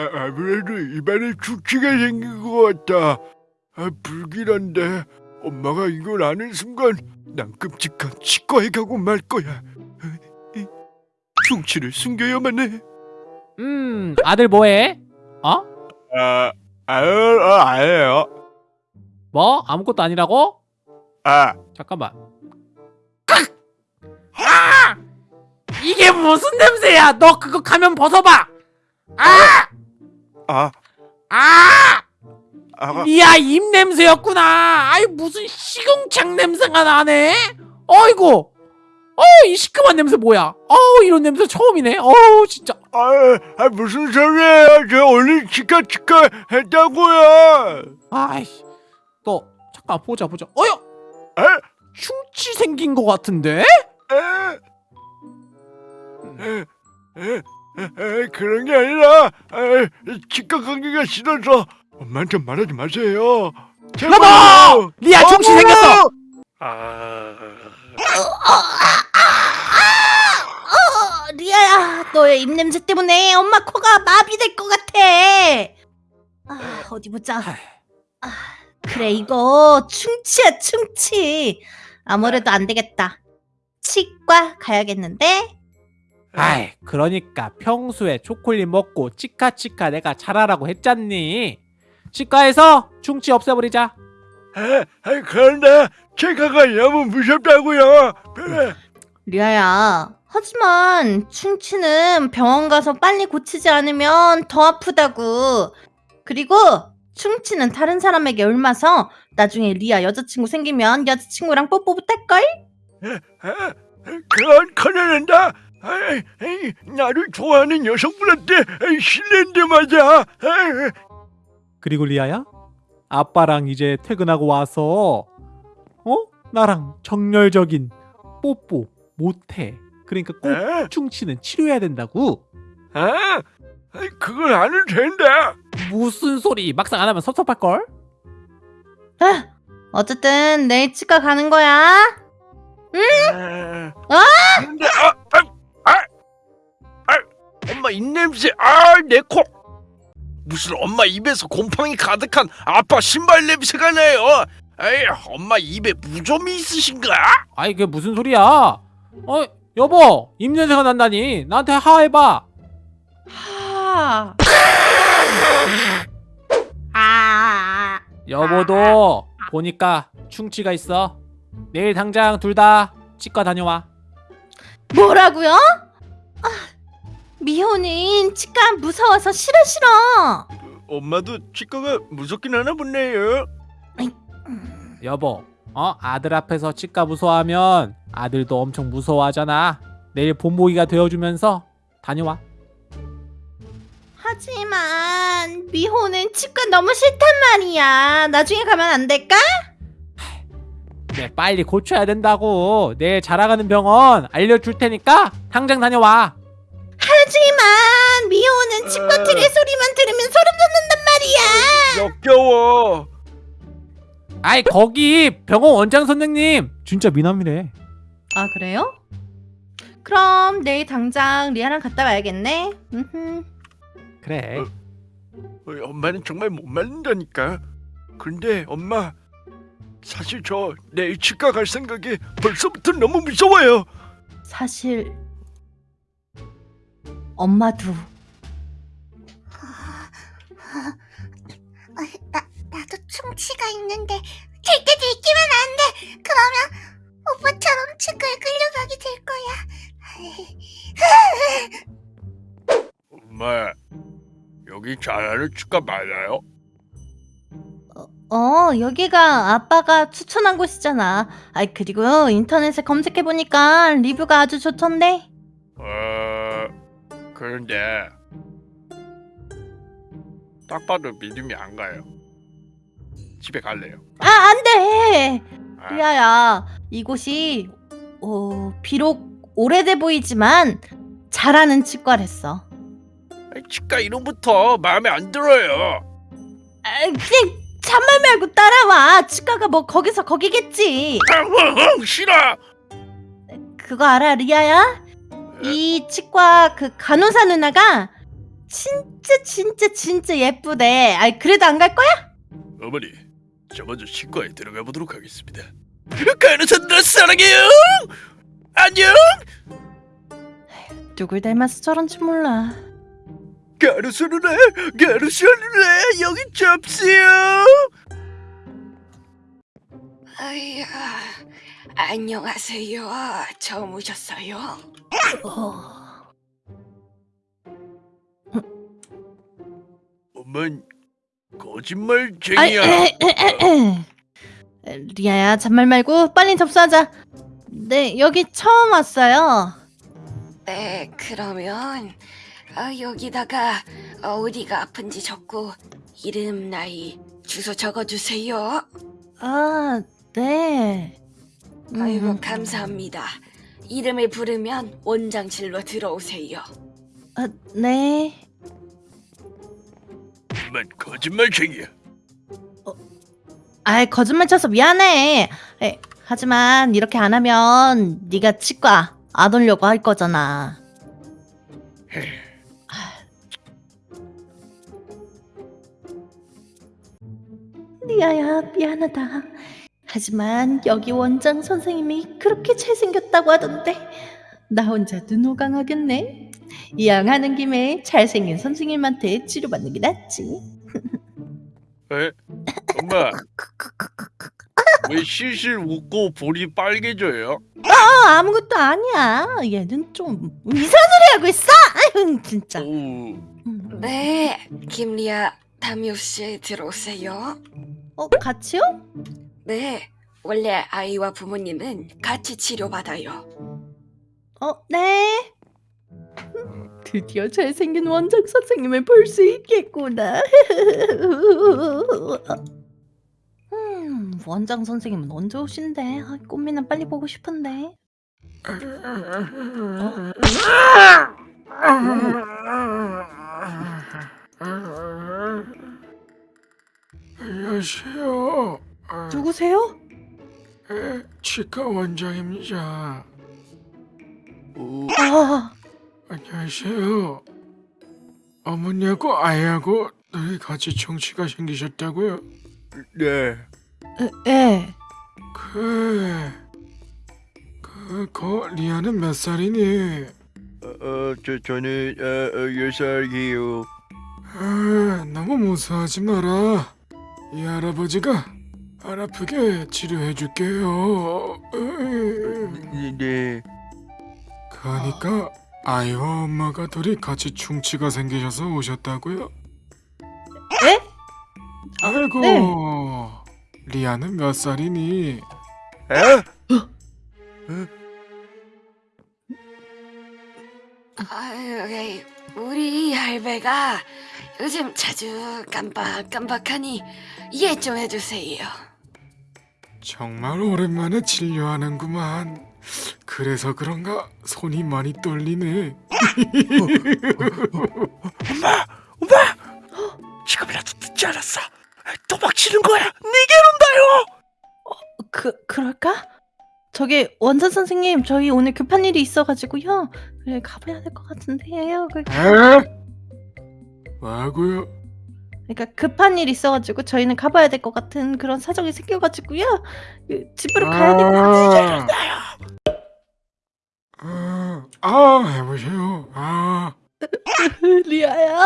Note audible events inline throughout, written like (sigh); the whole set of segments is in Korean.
아, 아무래도 입안에 축취가 생긴 것 같다. 아, 불길한데 엄마가 이걸 아는 순간 난 끔찍한 치과에 가고 말 거야. 충치를 숨겨야만 해. 음 아들 뭐해? 어? 아, 아유, 아, 아니에요. 뭐? 아무것도 아니라고? 아, 잠깐만 아! 이게 무슨 냄새야 너 그거 가면 벗어봐 아! 아, 아! 아, 리아 입 냄새였구나. 아이 무슨 시궁창 냄새가 나네? 어이구. 어이 시큼한 냄새 뭐야? 어우 이런 냄새 처음이네. 어우 진짜. 아, 아, 무슨 소리예요? 저 치과 치과 했다고요. 아이씨. 너 잠깐 보자 보자. 어여! 에? 충치 생긴 것 같은데? 에? 에, 에, 에, 에, 그런 게 아니라 에, 치과 가기가 싫어서 엄마한테 말하지 마세요. 여보! 리아 충치 생겼어! 아, 어, 리아야, 너의 입냄새 때문에 엄마 코가 마비될 것 같아. 아, 어디 보자. 아, 그래, 이거 충치야, 충치. 아무래도 안 되겠다. 치과 가야겠는데? 아이 그러니까 평소에 초콜릿 먹고 치카치카 내가 잘하라고 했잖니 치과에서 충치 없애버리자 에, 에, 그런데 치과가 너무 무섭다고요. 그래. 리아야, 하지만 충치는 병원 가서 빨리 고치지 않으면 더 아프다고. 그리고 충치는 다른 사람에게 옮아서 나중에 리아 여자친구 생기면 여자친구랑 뽀뽀 못할걸? 에, 그건 큰일인다. 에이, 에이, 나를 좋아하는 여성분한테 실례인데 말이야. 에이, 그리고 리아야 아빠랑 이제 퇴근하고 와서 어? 나랑 정열적인 뽀뽀 못해 그러니까 꼭 에? 충치는 치료해야 된다고 아, 그건 안 해도 된다. 무슨 소리 막상 안 하면 섭섭할 걸? 아, 어쨌든 내일 치과 가는 거야. 아, 근데 아, 아, 아, 아, 엄마 입냄새, 아, 내 코. 무슨 엄마 입에서 곰팡이 가득한 아빠 신발 냄새가 나요. 에이, 엄마 입에 무좀이 있으신가? 아이 그게 무슨 소리야 어 여보 입냄새가 난다니 나한테 하 해봐 하. 아. (laughs) 여보도 보니까 충치가 있어 내일 당장 둘 다 치과 다녀와 뭐라고요? 아, 미호는 치과 무서워서 싫어 싫어. 엄마도 치과가 무섭긴 하나 보네요. 여보 어 아들 앞에서 치과 무서워하면 아들도 엄청 무서워하잖아 내일 본보기가 되어주면서 다녀와 하지만 미호는 치과 너무 싫단 말이야. 나중에 가면 안 될까? 네 빨리 고쳐야 된다고 내일 자라가는 병원 알려줄 테니까 당장 다녀와 하지만 미호는 치과 트레 소리만 들으면 소름 돋는단 말이야. 역겨워. 아이 거기 병원 원장 선생님 진짜 미남이래 아 그래요? 그럼 내일 당장 리아랑 갔다 와야겠네. 음흠. 그래 어. 어, 엄마는 정말 못 말린다니까. 근데 엄마 사실 저 내일 치과 갈 생각이 벌써부터 너무 무서워요. 사실 엄마도 어, 나, 나도 충치가 있는데 절대 들키면 안 돼. 그러면 오빠처럼 치과에 끌려가게 될 거야. 엄마 여기 잘하는 치과 맞아요? 어 여기가 아빠가 추천한 곳이잖아. 아이 그리고 인터넷에 검색해 보니까 리뷰가 아주 좋던데. 어 그런데 딱 봐도 믿음이 안 가요. 집에 갈래요. 아 안돼. 아, 리아야 이곳이 어 비록 오래돼 보이지만 잘하는 치과랬어. 치과 이름부터 마음에 안 들어요. 아, 그냥 잔말 말고 따라와. 치과가 뭐 거기서 거기겠지. 아, 싫어. 그거 알아, 리아야? 이 치과 그 간호사 누나가 진짜 진짜 진짜 예쁘대. 아 그래도 안 갈 거야? 어머니, 저 먼저 치과에 들어가 보도록 하겠습니다. 간호사들 사랑해요. 안녕. 누굴 닮아서 저런지 몰라. 간호사 누나, 간호사 누나 여기 접시요. 아이야, 안녕하세요. 처음 오셨어요? 어... 엄만 거짓말쟁이야. 에, 에, 에, 에. 리아야 잔말 말고 빨리 접수하자. 네 여기 처음 왔어요. 네, 그러면 아, 여기다가 어디가 아픈지 적고 이름, 나이, 주소 적어주세요. 아 네. 아이고 음, 감사합니다. 이름을 부르면 원장실로 들어오세요. 아, 네. 엄만 거짓말쟁이야. 아이 거짓말 쳐서 미안해. 에, 하지만 이렇게 안 하면 네가 치과 안 오려고 할 거잖아. 리아야 미안하다. 하지만 여기 원장 선생님이 그렇게 잘생겼다고 하던데 나 혼자 눈호강하겠네. 이왕 하는 김에 잘생긴 선생님한테 치료받는 게 낫지. (laughs) 에? 엄마. 왜 실실 웃고 볼이 빨개져요? 아, 아무것도 아니야. 얘는 좀 이상한 소리 하고 있어. 아유, 진짜. 오, 음. 네, 김리아 담요씨 들어오세요. 어, 같이요? 네, 원래 아이와 부모님은 같이 치료받아요. 어, 네. 음, 드디어 잘생긴 원장 선생님을 볼 수 있겠구나. (laughs) 음, 원장 선생님은 언제 오신대? 아, 꽃미는 빨리 보고 싶은데. 안녕하세요. 아, 누구세요? 에, 치과 원장입니다. 오, 아, 안녕하세요. 어머니하고 아이하고 둘이 같이 청취가 생기셨다고요? 네. 예. 그... 그... 거 리아는 몇 살이니? 어, 어, 저 저는 어, 어, 열 살이에요. 아, 너무 무서워하지 마라. 이 할아버지가 안 아프게 치료해 줄게요. 으이. 네, 네. 그러니까 아이와 엄마가 둘이 같이 충치가 생기셔서 오셨다고요? 에? 아이고 네. 리아는 몇 살이니? 에? 아유, 에이, 우리 할배가 요즘 자주 깜빡깜빡하니 이해 좀 해주세요. 정말 오랜만에 진료하는구만 그래서 그런가 손이 많이 떨리네 엄마, 엄마. 지금이라도 듣지 않았어. 도망치는 거야. 니게론다요. 그 그럴까? 저기 원장 선생님 저희 오늘 급한 일이 있어가지고요. 그래 가봐야 될 것 같은데요. 그, 에? 뭐하고요? 그러니까 급한 일 있어가지고 저희는 가봐야 될 것 같은 그런 사정이 생겨가지고요. 그, 집으로 가야 될것 같아요. 아, 아 해보세요. 아. (laughs) 리아야.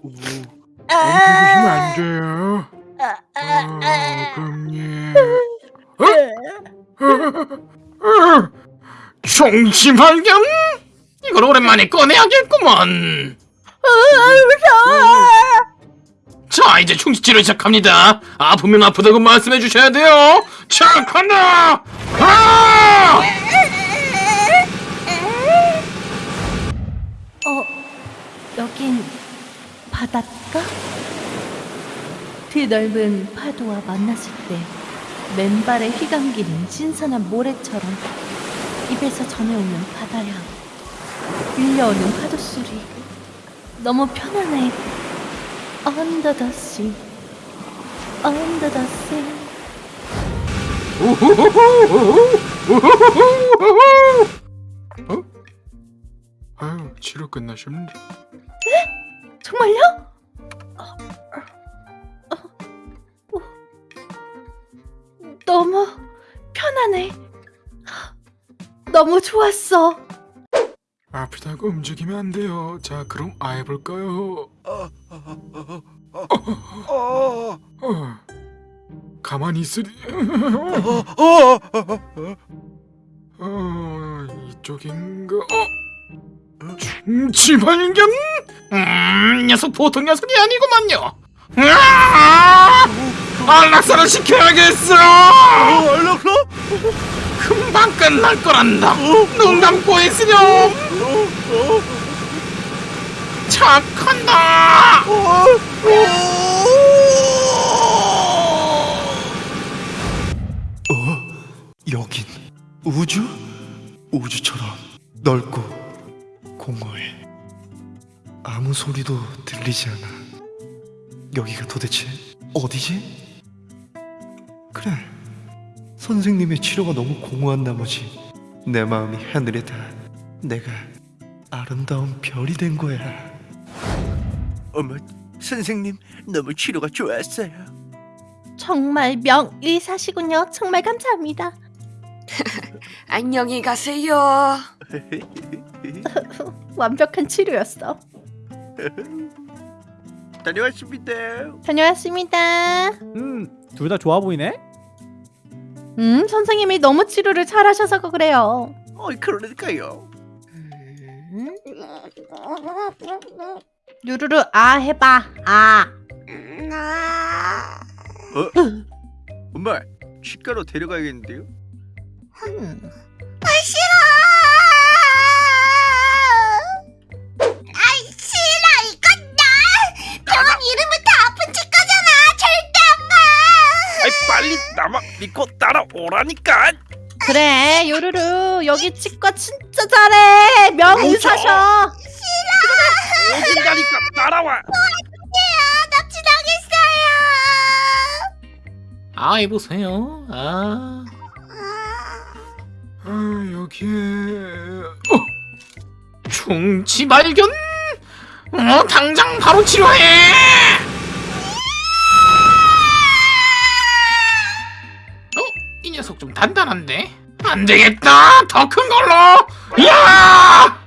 움직이시면 안 돼요. 아, 아, 아. 아. 금예 총심할겸 (laughs) (laughs) 이걸 오랜만에 꺼내야겠구먼 자 이제 충치치료 시작합니다 아프면 아프다고 말씀해 주셔야 돼요 자 간다 아! 어, 여긴 바닷가? 드넓은 파도와 만났을 때 맨발에 휘감기는 신선한 모래처럼 입에서 전해오는 바다향, 밀려오는 파도 소리. 너무 편안해. Under the sea, under the sea. 어? 아유 치료 끝나셨는데 정말요? 너무 편하네. 너무 좋았어. 아프다고 움직이면 안 돼요. 자, 그럼 아 해볼까요? 어, 가만히 있으리. 어, 이쪽인가? 어, 중치 발견? 음, 녀석 보통 녀석이 아니구만요. 으아! 안락사를 시켜야겠어. 어, 얼렁얼렁? 금방 끝날 거란다. 눈 감고 있으렴. 어, 착한다. 어? 여긴 우주? 우주처럼 넓고 공허해. 아무 소리도 들리지 않아. 여기가 도대체 어디지? 그래. 선생님의 치료가 너무 공허한 나머지 내 마음이 하늘에 닿아 내가 아름다운 별이 된 거야. 어머, 선생님 너무 치료가 좋았어요. 정말 명의사시군요. 정말 감사합니다. (laughs) 안녕히 가세요. (laughs) 완벽한 치료였어. 다녀왔습니다. 다녀왔습니다. 음, 둘 다 좋아 보이네. 음, 선생님이 너무 치료를 잘하셔서 그래요. 어이 그러니까요. 루루루 아 해봐. 아. 나 어? 엄마 치과로 데려가야겠는데요? 음. 아 싫어. 오라니까. 그래 요루루 여기 치과 진짜 잘해 명의사셔. 오진다니까 따라와. 납치당했어요. 아, 해보세요. 아, 아 여기에 어, 충치 발견. 어, 당장 바로 치료해. 단단한데? 안되겠다! 더 큰 걸로! 이야!